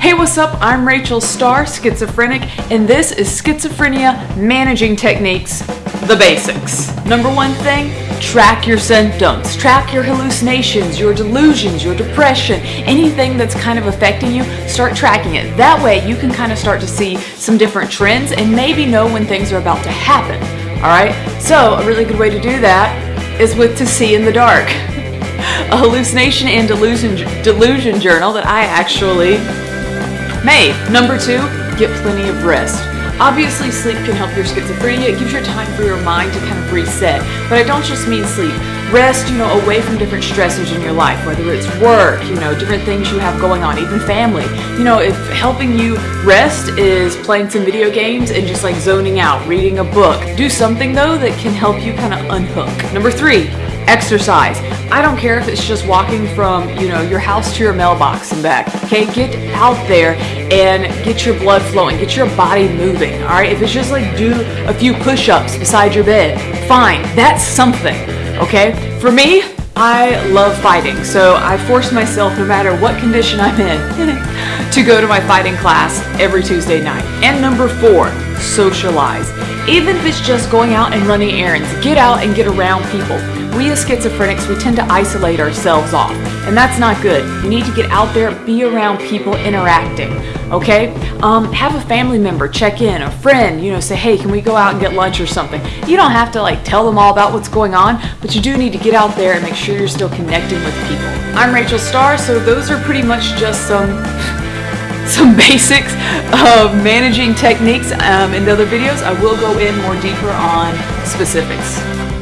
Hey, what's up? I'm Rachel Star, schizophrenic, and this is Schizophrenia Managing Techniques, the basics. Number one thing, track your symptoms. Track your hallucinations, your delusions, your depression, anything that's kind of affecting you, start tracking it. That way you can kind of start to see some different trends and maybe know when things are about to happen. All right, so a really good way to do that is with To See in the Dark, a hallucination and delusion, delusion journal that I actually made. Number two, get plenty of rest. Obviously, sleep can help your schizophrenia. It gives you time for your mind to kind of reset. But I don't just mean sleep. Rest, you know, away from different stressors in your life, whether it's work, you know, different things you have going on, even family. You know, if helping you rest is playing some video games and just like zoning out, reading a book, do something though that can help you kind of unhook. Number three, exercise. I don't care if it's just walking from, you know, your house to your mailbox and back. Okay, get out there and get your blood flowing, get your body moving. All right, if it's just like do a few push-ups beside your bed, fine. That's something. Okay, for me, I love fighting, so I force myself, no matter what condition I'm in, to go to my fighting class every Tuesday night. And number four, socialize. Even if it's just going out and running errands, get out and get around people we as schizophrenics, we tend to isolate ourselves off, and that's not good. You need to get out there, be around people interacting, okay? Um, have a family member check in, a friend, you know, say, hey, can we go out and get lunch or something? You don't have to like tell them all about what's going on, but you do need to get out there and make sure you're still connecting with people. I'm Rachel Star, so those are pretty much just some some basics of managing techniques um, in the other videos. I will go in more deeper on specifics.